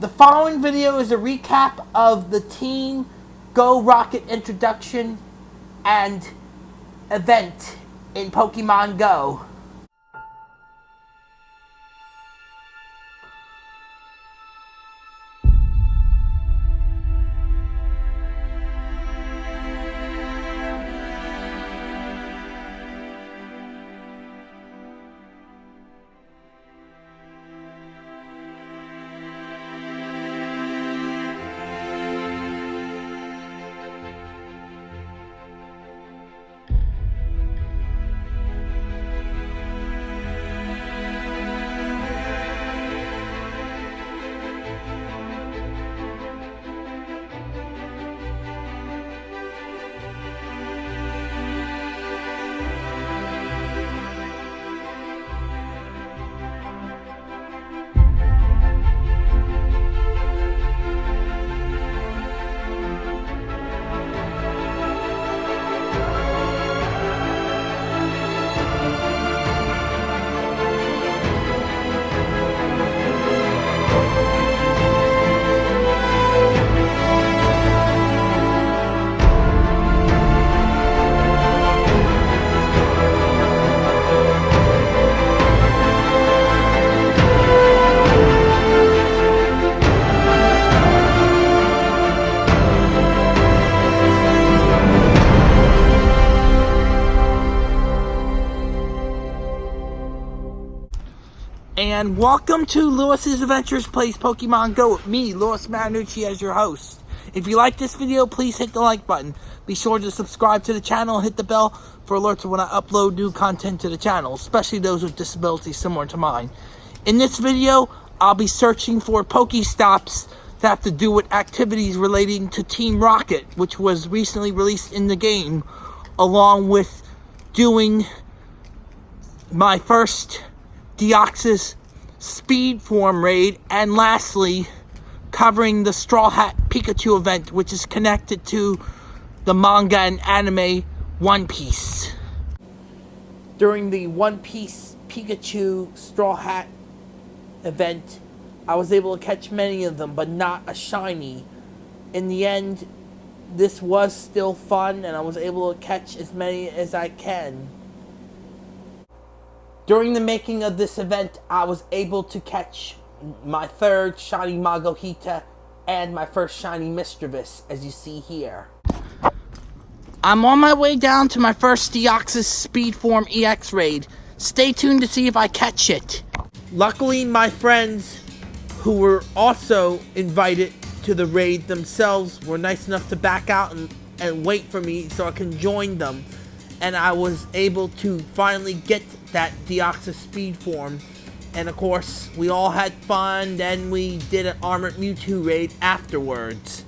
The following video is a recap of the Team Go Rocket introduction and event in Pokemon Go. And welcome to Lewis's Adventures Plays Pokemon Go with me, Lewis Marinucci, as your host. If you like this video, please hit the like button. Be sure to subscribe to the channel and hit the bell for alerts when I upload new content to the channel, especially those with disabilities similar to mine. In this video, I'll be searching for Pokestops that have to do with activities relating to Team Rocket, which was recently released in the game, along with doing my first Deoxys Speed Form raid, and lastly, covering the Straw Hat Pikachu event, which is connected to the manga and anime One Piece. During the One Piece Pikachu Straw Hat event, I was able to catch many of them, but not a shiny. In the end, this was still fun, and I was able to catch as many as I can. During the making of this event, I was able to catch my third shiny Makuhita and my first shiny Misdreavus, as you see here. I'm on my way down to my first Deoxys Speed Form EX raid. Stay tuned to see if I catch it. Luckily, my friends who were also invited to the raid themselves were nice enough to back out and, and wait for me so I can join them. And I was able to finally get that Deoxys speed form. And of course, we all had fun, then we did an Armored Mewtwo raid afterwards.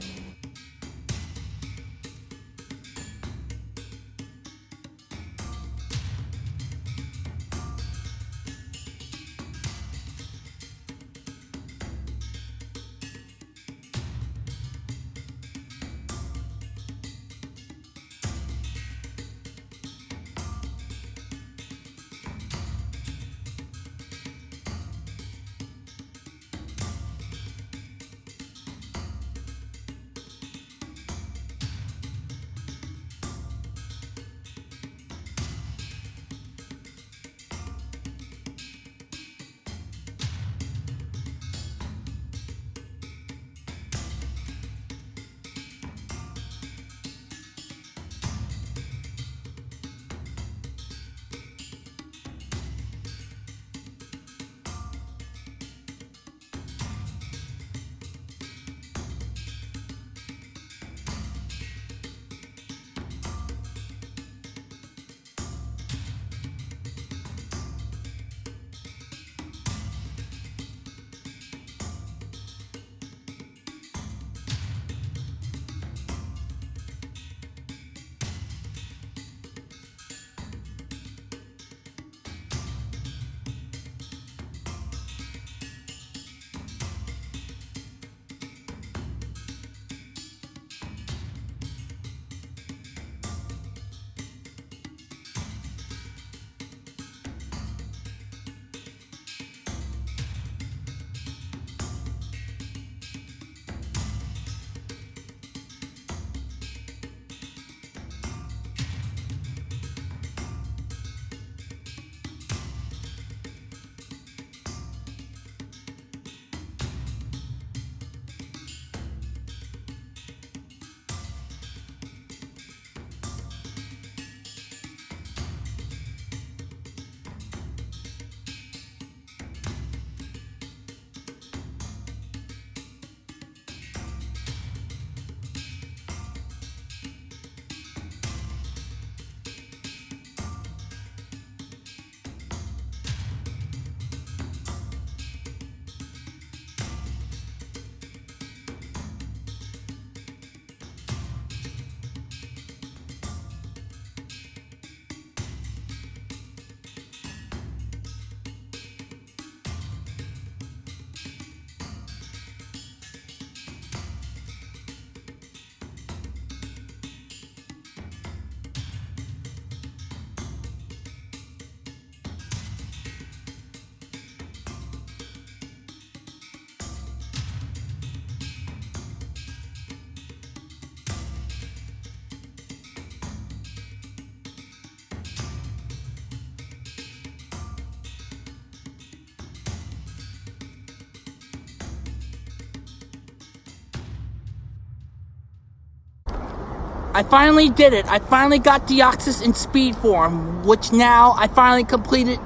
I finally did it. I finally got Deoxys in speed form, which now I finally completed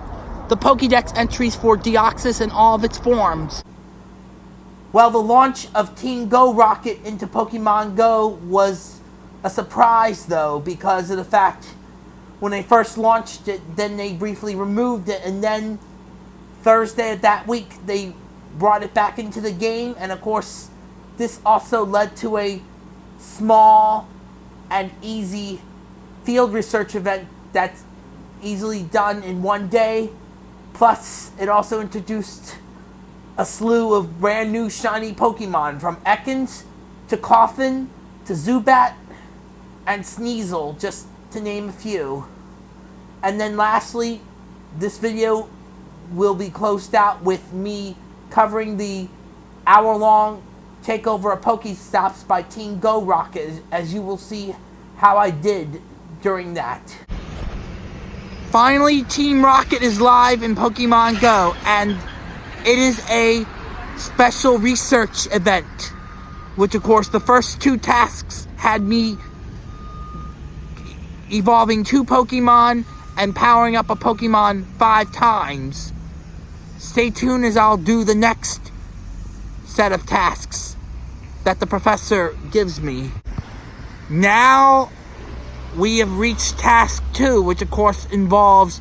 the Pokédex entries for Deoxys in all of its forms. Well, the launch of Team Go Rocket into Pokemon Go was a surprise, though, because of the fact when they first launched it, then they briefly removed it, and then Thursday of that week, they brought it back into the game, and of course, this also led to a small and easy field research event that's easily done in one day. Plus, it also introduced a slew of brand new shiny Pokemon from Ekans to Koffing to Zubat and Sneasel, just to name a few. And then lastly, this video will be closed out with me covering the hour-long takeover a Pokestops by Team Go Rocket, as you will see how I did during that. Finally, Team Rocket is live in Pokemon Go, and it is a special research event, which of course the first two tasks had me evolving two Pokemon and powering up a Pokemon five times. Stay tuned as I'll do the next set of tasks that the professor gives me. Now we have reached task two, which of course involves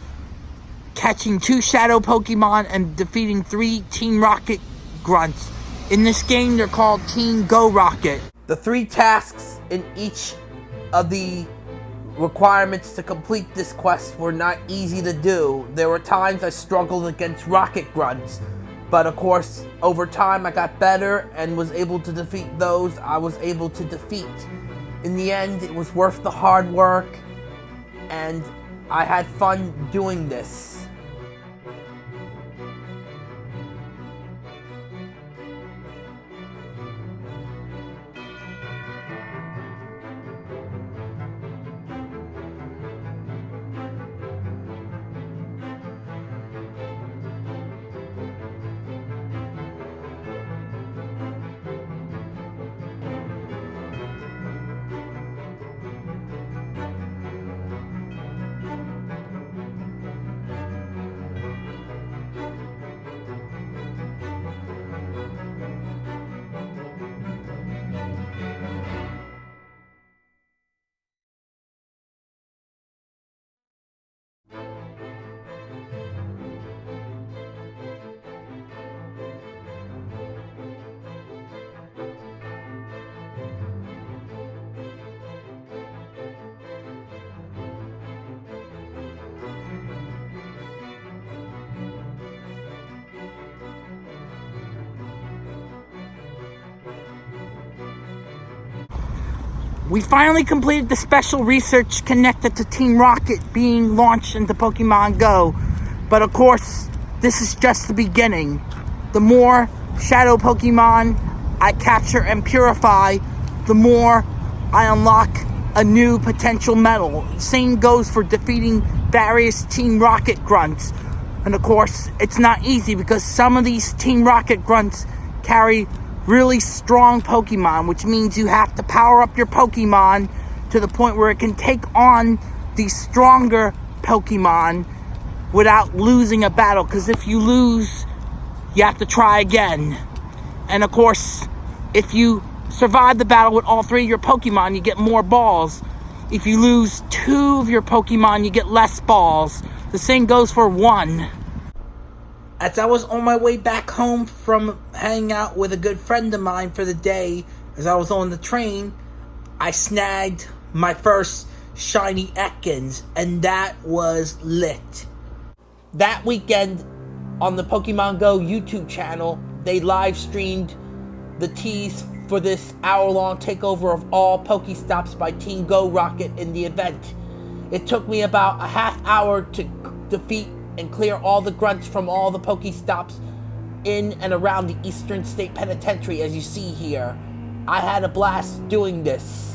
catching two shadow Pokemon and defeating three Team Rocket grunts. In this game, they're called Team Go Rocket. The three tasks in each of the requirements to complete this quest were not easy to do. There were times I struggled against Rocket Grunts, but of course, over time I got better and was able to defeat those I was able to defeat. In the end, it was worth the hard work, and I had fun doing this. We finally completed the special research connected to Team Rocket being launched into Pokemon Go. But of course, this is just the beginning. The more Shadow Pokemon I capture and purify, the more I unlock a new potential medal. Same goes for defeating various Team Rocket grunts. And of course, it's not easy because some of these Team Rocket grunts carry really strong Pokemon, which means you have to power up your Pokemon to the point where it can take on the stronger Pokemon without losing a battle. Because if you lose, you have to try again. And of course, if you survive the battle with all three of your Pokemon, you get more balls. If you lose two of your Pokemon, you get less balls. The same goes for one. As I was on my way back home from hanging out with a good friend of mine for the day, as I was on the train, I snagged my first shiny Ekans, and that was lit. That weekend on the Pokemon Go YouTube channel, they live streamed the tease for this hour long takeover of all Pokestops by Team Go Rocket in the event. It took me about a half hour to defeat and clear all the grunts from all the Pokestops in and around the Eastern State Penitentiary as you see here. I had a blast doing this.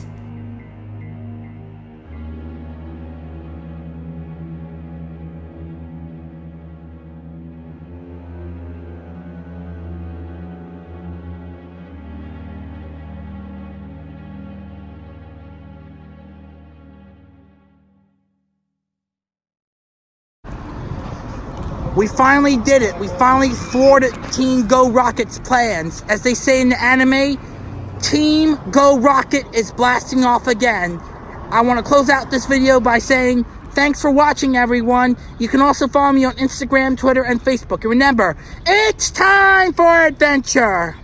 We finally did it. We finally thwarted Team Go Rocket's plans. As they say in the anime, Team Go Rocket is blasting off again. I want to close out this video by saying thanks for watching, everyone. You can also follow me on Instagram, Twitter, and Facebook. And remember, it's time for adventure.